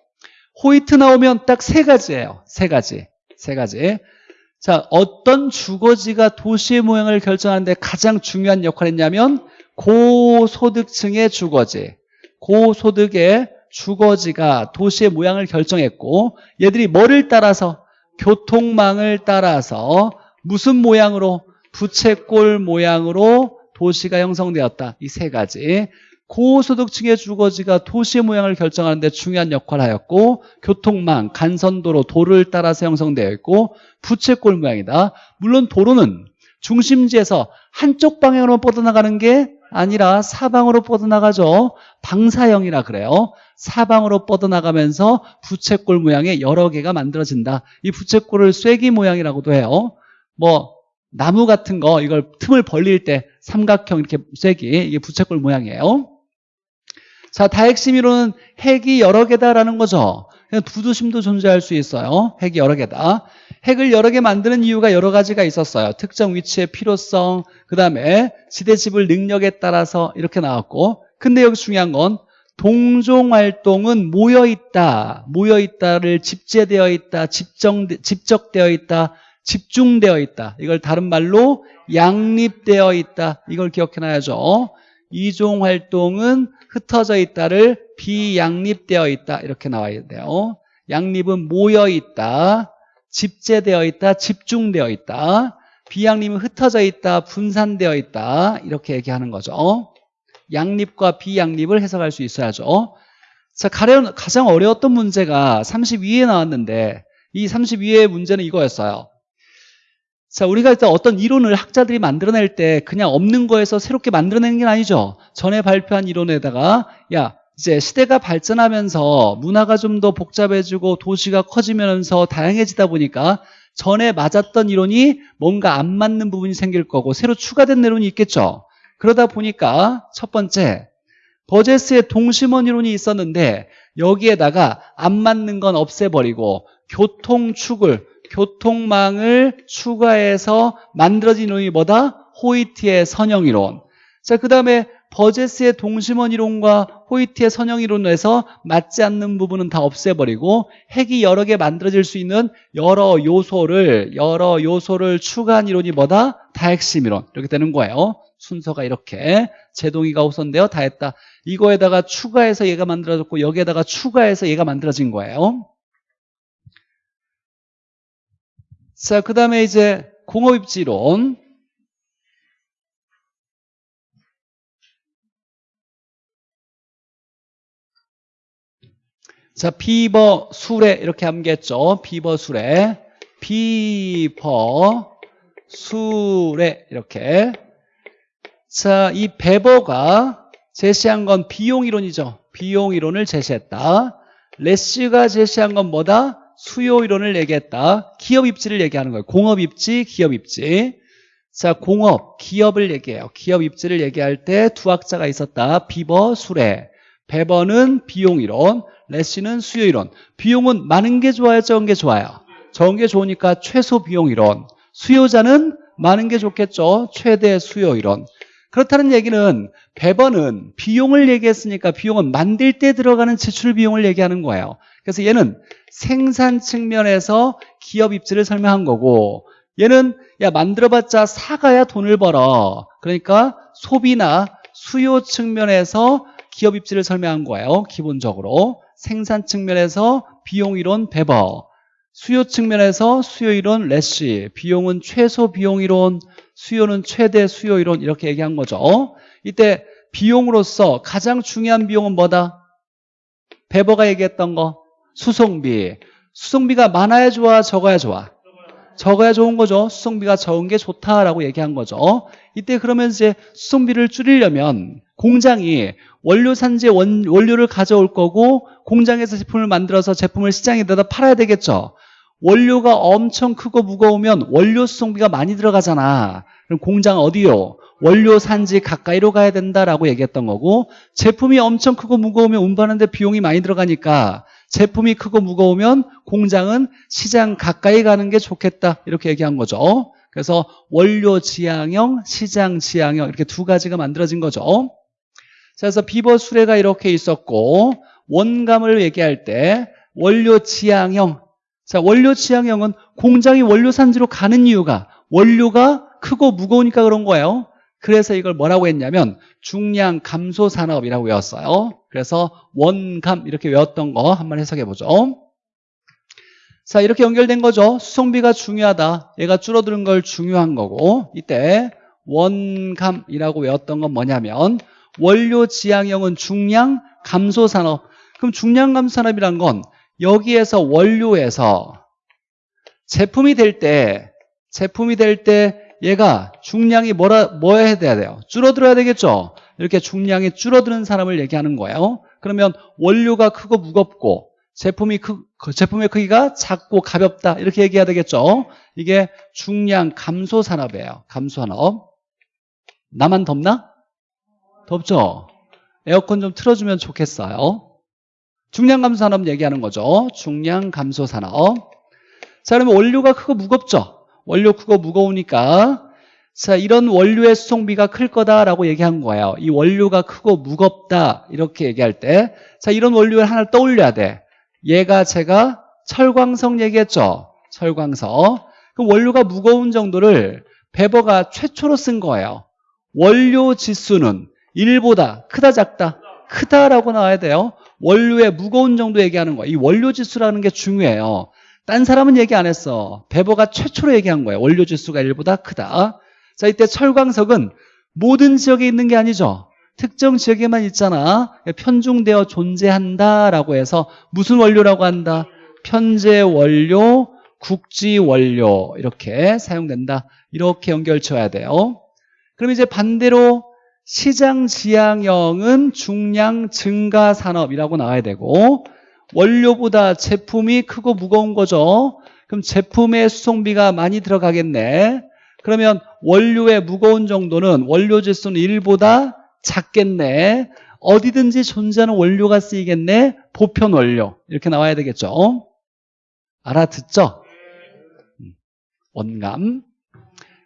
호이트 나오면 딱 세 가지예요. 세 가지. 세 가지. 자, 어떤 주거지가 도시의 모양을 결정하는데 가장 중요한 역할을 했냐면 고소득층의 주거지. 고소득의 주거지가 도시의 모양을 결정했고 얘들이 뭐를 따라서 교통망을 따라서 무슨 모양으로 부채꼴 모양으로 도시가 형성되었다. 이 세 가지. 고소득층의 주거지가 도시의 모양을 결정하는 데 중요한 역할을 하였고 교통망, 간선도로, 도를 따라서 형성되어 있고 부채꼴 모양이다. 물론 도로는 중심지에서 한쪽 방향으로 뻗어나가는 게 아니라 사방으로 뻗어나가죠. 방사형이라 그래요. 사방으로 뻗어나가면서 부채꼴 모양의 여러 개가 만들어진다. 이 부채꼴을 쐐기 모양이라고도 해요. 뭐 나무 같은 거 이걸 틈을 벌릴 때 삼각형 이렇게 쐐기 이게 부채꼴 모양이에요. 자, 다핵심이론은 핵이 여러 개다라는 거죠. 부두심도 존재할 수 있어요. 핵이 여러 개다. 핵을 여러 개 만드는 이유가 여러 가지가 있었어요. 특정 위치의 필요성, 그 다음에 지대 지불 능력에 따라서 이렇게 나왔고 근데 여기 중요한 건 동종 활동은 모여 있다. 모여 있다를 집재되어 있다. 집정, 집적되어 있다. 집중되어 있다. 이걸 다른 말로 양립되어 있다. 이걸 기억해놔야죠. 이종 활동은 흩어져 있다를 비양립되어 있다. 이렇게 나와야 돼요. 양립은 모여 있다. 집재되어 있다. 집중되어 있다. 비양립은 흩어져 있다. 분산되어 있다. 이렇게 얘기하는 거죠. 양립과 비양립을 해석할 수 있어야죠. 자, 가장 어려웠던 문제가 32에 나왔는데 이 32의 문제는 이거였어요. 자, 우리가 일단 어떤 이론을 학자들이 만들어낼 때 그냥 없는 거에서 새롭게 만들어내는 게 아니죠. 전에 발표한 이론에다가 야, 이제 시대가 발전하면서 문화가 좀 더 복잡해지고 도시가 커지면서 다양해지다 보니까 전에 맞았던 이론이 뭔가 안 맞는 부분이 생길 거고 새로 추가된 이론이 있겠죠. 그러다 보니까 첫 번째 버제스의 동심원 이론이 있었는데 여기에다가 안 맞는 건 없애버리고 교통축을 교통망을 추가해서 만들어진 이론이 뭐다? 호이트의 선형 이론. 자, 그 다음에 버제스의 동심원 이론과 호이트의 선형 이론에서 맞지 않는 부분은 다 없애버리고 핵이 여러 개 만들어질 수 있는 여러 요소를 여러 요소를 추가한 이론이 뭐다? 다핵심 이론 이렇게 되는 거예요. 순서가 이렇게 제동이가 우선되어 다 했다. 이거에다가 추가해서 얘가 만들어졌고 여기에다가 추가해서 얘가 만들어진 거예요. 자, 그 다음에 이제 공업입지론 자, 비버 수레 이렇게 암기했죠. 비버 수레. 비버 수레 이렇게. 자, 이 베버가 제시한 건 비용 이론이죠. 비용 이론을 제시했다. 레시가 제시한 건 뭐다? 수요 이론을 얘기했다. 기업 입지를 얘기하는 거예요. 공업 입지, 기업 입지. 자, 공업, 기업을 얘기해요. 기업 입지를 얘기할 때 두 학자가 있었다. 비버, 수레. 베버는 비용 이론, 레시는 수요 이론. 비용은 많은 게 좋아요, 적은 게 좋아요? 적은 게 좋으니까 최소 비용 이론. 수요자는 많은 게 좋겠죠. 최대 수요 이론. 그렇다는 얘기는 배번은 비용을 얘기했으니까 비용은 만들 때 들어가는 지출 비용을 얘기하는 거예요. 그래서 얘는 생산 측면에서 기업 입지를 설명한 거고 얘는 야 만들어봤자 사가야 돈을 벌어. 그러니까 소비나 수요 측면에서 기업 입지를 설명한 거예요. 기본적으로 생산 측면에서 비용 이론 배버 수요 측면에서 수요 이론 레시 비용은 최소 비용 이론 수요는 최대 수요 이론 이렇게 얘기한 거죠. 이때 비용으로서 가장 중요한 비용은 뭐다? 베버가 얘기했던 거 수송비. 수송비가 많아야 좋아, 적어야 좋아? 적어야 좋은 거죠. 수송비가 적은 게 좋다라고 얘기한 거죠. 이때 그러면 이제 수송비를 줄이려면 공장이 원료 산지에 원, 원료를 가져올 거고 공장에서 제품을 만들어서 제품을 시장에 내다 팔아야 되겠죠. 원료가 엄청 크고 무거우면 원료 수송비가 많이 들어가잖아. 그럼 공장 어디요? 원료 산지 가까이로 가야 된다라고 얘기했던 거고 제품이 엄청 크고 무거우면 운반하는데 비용이 많이 들어가니까 제품이 크고 무거우면 공장은 시장 가까이 가는 게 좋겠다 이렇게 얘기한 거죠. 그래서 원료 지향형, 시장 지향형 이렇게 두 가지가 만들어진 거죠. 그래서 비버 수레가 이렇게 있었고 원감을 얘기할 때 원료 지향형 자, 원료 지향형은 공장이 원료 산지로 가는 이유가 원료가 크고 무거우니까 그런 거예요. 그래서 이걸 뭐라고 했냐면 중량 감소 산업이라고 외웠어요. 그래서 원감 이렇게 외웠던 거 한번 해석해 보죠. 자, 이렇게 연결된 거죠. 수송비가 중요하다. 얘가 줄어드는 걸 중요한 거고 이때 원감이라고 외웠던 건 뭐냐면 원료 지향형은 중량 감소 산업. 그럼 중량 감소 산업이란 건 여기에서 원료에서 제품이 될 때 제품이 될 때 얘가 중량이 뭐라 뭐 해야 돼요? 줄어들어야 되겠죠. 이렇게 중량이 줄어드는 사람을 얘기하는 거예요. 그러면 원료가 크고 무겁고 제품이 크, 그 제품의 크기가 작고 가볍다 이렇게 얘기해야 되겠죠. 이게 중량 감소 산업이에요. 감소 산업. 나만 덥나? 덥죠. 에어컨 좀 틀어주면 좋겠어요. 중량 감소 산업 얘기하는 거죠. 중량 감소 산업. 자, 그러면 원료가 크고 무겁죠. 원료 크고 무거우니까 자, 이런 원료의 수송비가 클 거다라고 얘기한 거예요. 이 원료가 크고 무겁다 이렇게 얘기할 때 자, 이런 원료를 하나 떠올려야 돼. 얘가 제가 철광석 얘기했죠. 철광석. 그럼 원료가 무거운 정도를 베버가 최초로 쓴 거예요. 원료 지수는 1보다 크다 작다? 크다라고 나와야 돼요. 원료의 무거운 정도 얘기하는 거예요. 이 원료 지수라는 게 중요해요. 딴 사람은 얘기 안 했어. 베버가 최초로 얘기한 거예요. 원료 지수가 1보다 크다. 자, 이때 철광석은 모든 지역에 있는 게 아니죠. 특정 지역에만 있잖아. 편중되어 존재한다라고 해서 무슨 원료라고 한다? 편제 원료, 국지 원료 이렇게 사용된다. 이렇게 연결 쳐야 돼요. 그럼 이제 반대로 시장 지향형은 중량 증가 산업이라고 나와야 되고 원료보다 제품이 크고 무거운 거죠. 그럼 제품의 수송비가 많이 들어가겠네. 그러면 원료의 무거운 정도는 원료 지수는 1보다 작겠네. 어디든지 존재하는 원료가 쓰이겠네. 보편 원료. 이렇게 나와야 되겠죠. 알아듣죠? 음, 원감.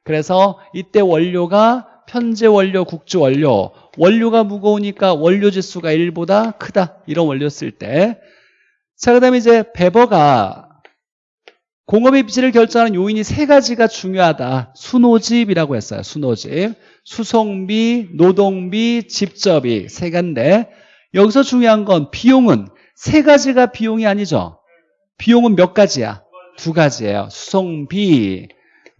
그래서 이때 원료가 편제 원료, 국주 원료. 원료가 무거우니까 원료 지수가 1보다 크다. 이런 원료 쓸 때. 자, 그 다음에 이제 베버가 공업의 입지를 결정하는 요인이 세 가지가 중요하다. 수노집이라고 했어요. 수노집. 수송비, 노동비, 집접이 세 가지인데 여기서 중요한 건 비용은 세 가지가 비용이 아니죠. 비용은 몇 가지야? 두 가지예요. 수송비,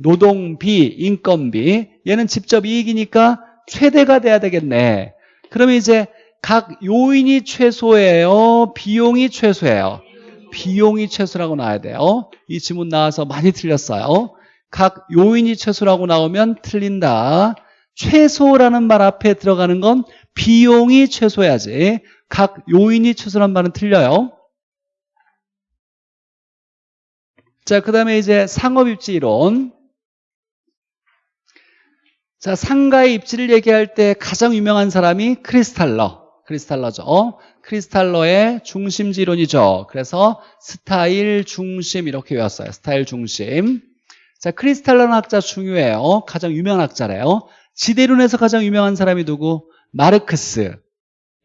노동비, 인건비. 얘는 직접 이익이니까 최대가 돼야 되겠네. 그러면 이제 각 요인이 최소예요? 비용이 최소예요? 비용이 최소라고 나와야 돼요. 이 지문 나와서 많이 틀렸어요. 각 요인이 최소라고 나오면 틀린다. 최소라는 말 앞에 들어가는 건 비용이 최소야지. 각 요인이 최소란 말은 틀려요. 자, 그 다음에 이제 상업입지 이론. 자, 상가의 입지를 얘기할 때 가장 유명한 사람이 크리스탈러. 크리스탈러죠. 크리스탈러의 중심지 이론이죠. 그래서 스타일 중심 이렇게 외웠어요. 스타일 중심. 자, 크리스탈러는 학자 중요해요. 가장 유명한 학자래요. 지대론에서 가장 유명한 사람이 누구? 마르크스.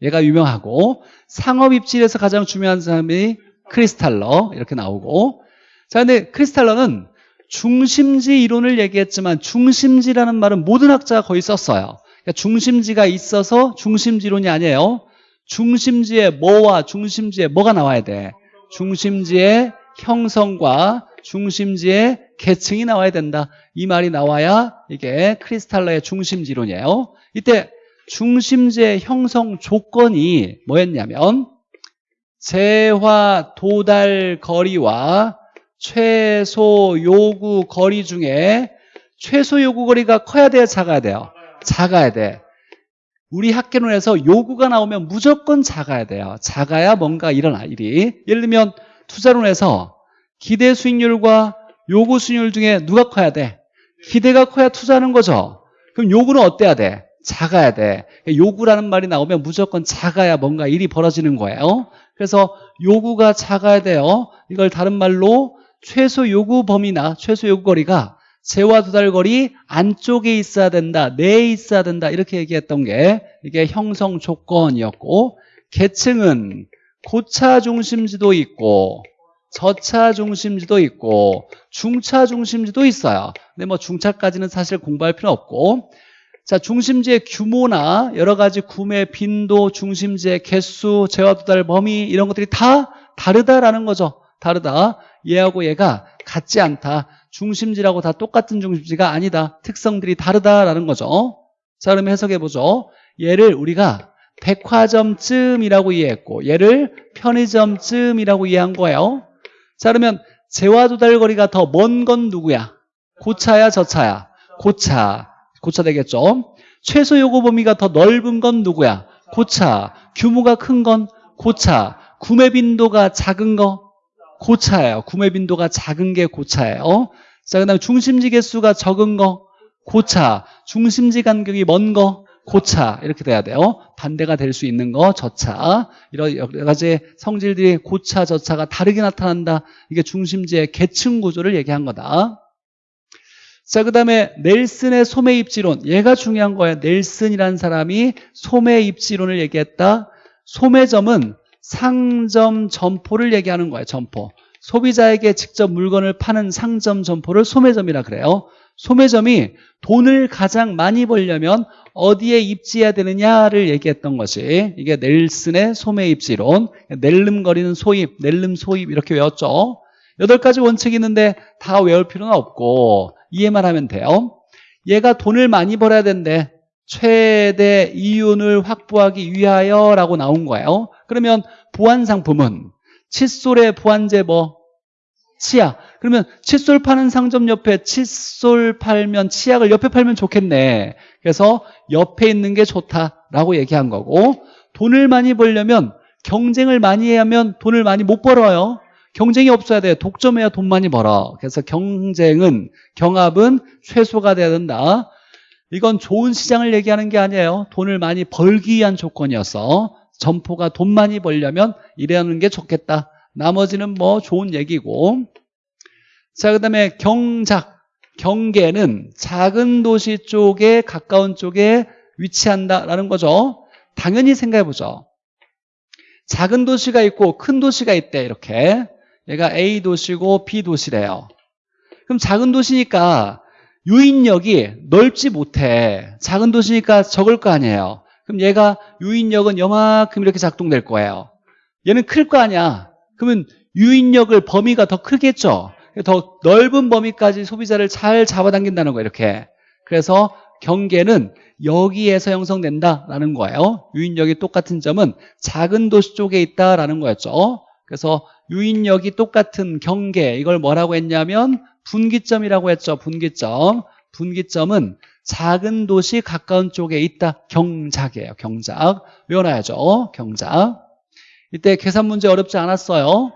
얘가 유명하고 상업 입지에서 가장 중요한 사람이 크리스탈러 이렇게 나오고 자 근데 크리스탈러는 중심지 이론을 얘기했지만 중심지라는 말은 모든 학자가 거의 썼어요. 그러니까 중심지가 있어서 중심지론이 아니에요. 중심지에 뭐와 중심지에 뭐가 나와야 돼? 중심지의 형성과 중심지의 계층이 나와야 된다. 이 말이 나와야 이게 크리스탈러의 중심지론이에요. 이때 중심지의 형성 조건이 뭐였냐면 재화 도달 거리와 최소 요구 거리 중에 최소 요구 거리가 커야 돼요 작아야 돼요 작아야 돼 우리 학계론에서 요구가 나오면 무조건 작아야 돼요 작아야 뭔가 일어나 일이 예를 들면 투자론에서 기대 수익률과 요구 수익률 중에 누가 커야 돼? 기대가 커야 투자하는 거죠 그럼 요구는 어때야 돼? 작아야 돼. 요구라는 말이 나오면 무조건 작아야 뭔가 일이 벌어지는 거예요. 그래서 요구가 작아야 돼요. 이걸 다른 말로 최소 요구 범위나 최소 요구 거리가 재와 도달 거리 안쪽에 있어야 된다. 내에 있어야 된다. 이렇게 얘기했던 게 이게 형성 조건이었고 계층은 고차 중심지도 있고 저차 중심지도 있고 중차 중심지도 있어요. 근데 뭐 중차까지는 사실 공부할 필요 없고 자, 중심지의 규모나 여러 가지 구매 빈도, 중심지의 개수, 재화 도달 범위 이런 것들이 다 다르다라는 거죠. 다르다. 얘하고 얘가 같지 않다. 중심지라고 다 똑같은 중심지가 아니다. 특성들이 다르다라는 거죠. 자, 그러면 해석해 보죠. 얘를 우리가 백화점쯤이라고 이해했고 얘를 편의점쯤이라고 이해한 거예요. 자, 그러면 재화 도달 거리가 더 먼 건 누구야? 고차야, 저차야? 고차. 고차 되겠죠. 최소 요구 범위가 더 넓은 건 누구야? 고차. 규모가 큰 건 고차. 구매 빈도가 작은 거 고차예요. 구매 빈도가 작은 게 고차예요. 자, 그 다음에 중심지 개수가 적은 거 고차. 중심지 간격이 먼 거 고차 이렇게 돼야 돼요. 반대가 될 수 있는 거 저차. 이런 여러 가지 성질들이 고차, 저차가 다르게 나타난다. 이게 중심지의 계층 구조를 얘기한 거다. 자, 그 다음에 넬슨의 소매 입지론. 얘가 중요한 거예요. 넬슨이라는 사람이 소매 입지론을 얘기했다. 소매점은 상점 점포를 얘기하는 거예요. 점포. 소비자에게 직접 물건을 파는 상점 점포를 소매점이라 그래요. 소매점이 돈을 가장 많이 벌려면 어디에 입지해야 되느냐를 얘기했던 것이 이게 넬슨의 소매 입지론. 낼름거리는 소입, 낼름 소입 이렇게 외웠죠. 여덟 가지 원칙이 있는데 다 외울 필요는 없고 이해만 하면 돼요. 얘가 돈을 많이 벌어야 된대. 최대 이윤을 확보하기 위하여 라고 나온 거예요. 그러면 보안 상품은 칫솔의 보안제 뭐? 치약. 그러면 칫솔 파는 상점 옆에 칫솔 팔면 치약을 옆에 팔면 좋겠네. 그래서 옆에 있는 게 좋다라고 얘기한 거고 돈을 많이 벌려면 경쟁을 많이 하면 돈을 많이 못 벌어요. 경쟁이 없어야 돼. 독점해야 돈 많이 벌어. 그래서 경쟁은 경합은 최소가 돼야 된다. 이건 좋은 시장을 얘기하는 게 아니에요. 돈을 많이 벌기 위한 조건이었어. 점포가 돈 많이 벌려면 이래하는 게 좋겠다. 나머지는 뭐 좋은 얘기고. 자, 그 다음에 경작. 경계는 작은 도시 쪽에 가까운 쪽에 위치한다라는 거죠. 당연히 생각해 보죠. 작은 도시가 있고 큰 도시가 있대 이렇게. 얘가 A 도시고 B 도시래요. 그럼 작은 도시니까 유인력이 넓지 못해. 작은 도시니까 적을 거 아니에요. 그럼 얘가 유인력은 요만큼 이렇게 작동될 거예요. 얘는 클 거 아니야. 그러면 유인력을 범위가 더 크겠죠. 더 넓은 범위까지 소비자를 잘 잡아당긴다는 거예요. 이렇게. 그래서 경계는 여기에서 형성된다라는 거예요. 유인력이 똑같은 점은 작은 도시 쪽에 있다라는 거였죠. 그래서 유인력이 똑같은 경계 이걸 뭐라고 했냐면 분기점이라고 했죠. 분기점. 분기점은 작은 도시 가까운 쪽에 있다. 경작이에요. 경작. 외워놔야죠. 경작. 이때 계산 문제 어렵지 않았어요.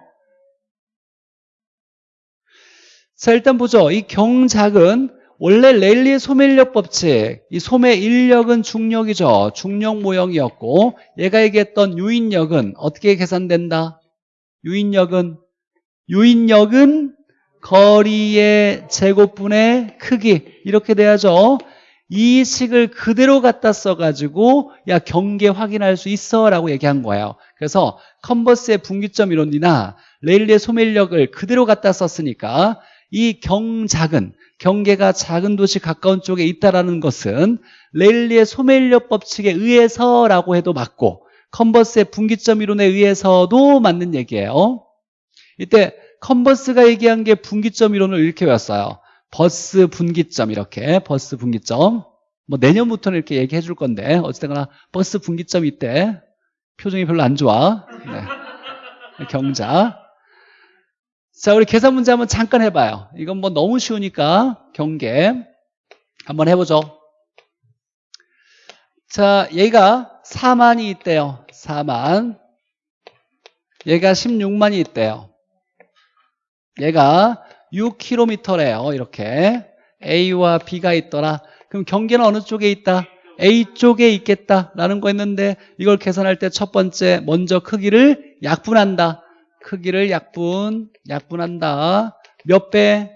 자 일단 보죠. 이 경작은 원래 레일리의 소매인력 법칙 이 소매 인력은 중력이죠. 중력 모형이었고 얘가 얘기했던 유인력은 어떻게 계산된다? 유인력은 유인력은 거리의 제곱분의 크기 이렇게 돼야죠. 이 식을 그대로 갖다 써가지고 야 경계 확인할 수 있어 라고 얘기한 거예요. 그래서 컨버스의 분기점 이론이나 레일리의 소매인력을 그대로 갖다 썼으니까 이 경작은 경계가 작은 도시 가까운 쪽에 있다라는 것은 레일리의 소매인력 법칙에 의해서라고 해도 맞고 컨버스의 분기점 이론에 의해서도 맞는 얘기예요. 이때 컨버스가 얘기한 게 분기점 이론을 이렇게 외웠어요. 버스 분기점 이렇게 버스 분기점 뭐 내년부터는 이렇게 얘기해 줄 건데 어쨌거나 버스 분기점 이때 표정이 별로 안 좋아. 네. 경자. 자, 우리 계산 문제 한번 잠깐 해봐요. 이건 뭐 너무 쉬우니까 경계 한번 해보죠. 자, 얘가 4만이 있대요. 4만. 얘가 16만이 있대요. 얘가 6km래요. 이렇게. A와 B가 있더라. 그럼 경계는 어느 쪽에 있다? A 쪽에 있겠다라는 거였는데 이걸 계산할 때 첫 번째 먼저 크기를 약분한다. 크기를 약분, 약분한다. 몇 배?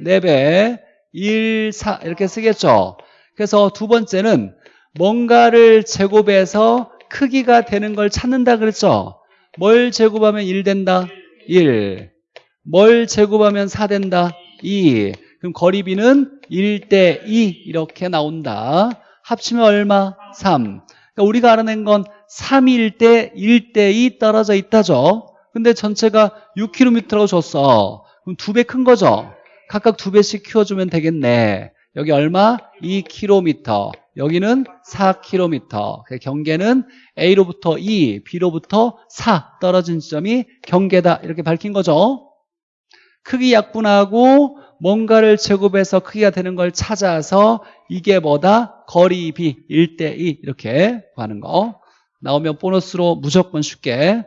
4배. 1, 4 이렇게 쓰겠죠. 그래서 두 번째는 뭔가를 제곱해서 크기가 되는 걸 찾는다 그랬죠. 뭘 제곱하면 1 된다? 1. 뭘 제곱하면 4 된다? 2. 그럼 거리비는 1대 2 이렇게 나온다. 합치면 얼마? 3. 그러니까 우리가 알아낸 건 3일 때 1대 2 떨어져 있다죠. 근데 전체가 6km라고 줬어. 그럼 두 배 큰 거죠. 각각 두 배씩 키워주면 되겠네. 여기 얼마? 2km. 여기는 4km. 그 경계는 A로부터 2, B로부터 4 떨어진 지점이 경계다. 이렇게 밝힌 거죠. 크기 약분하고 뭔가를 제곱해서 크기가 되는 걸 찾아서 이게 뭐다? 거리 B 1대2 이렇게 구하는 거. 나오면 보너스로 무조건 쉽게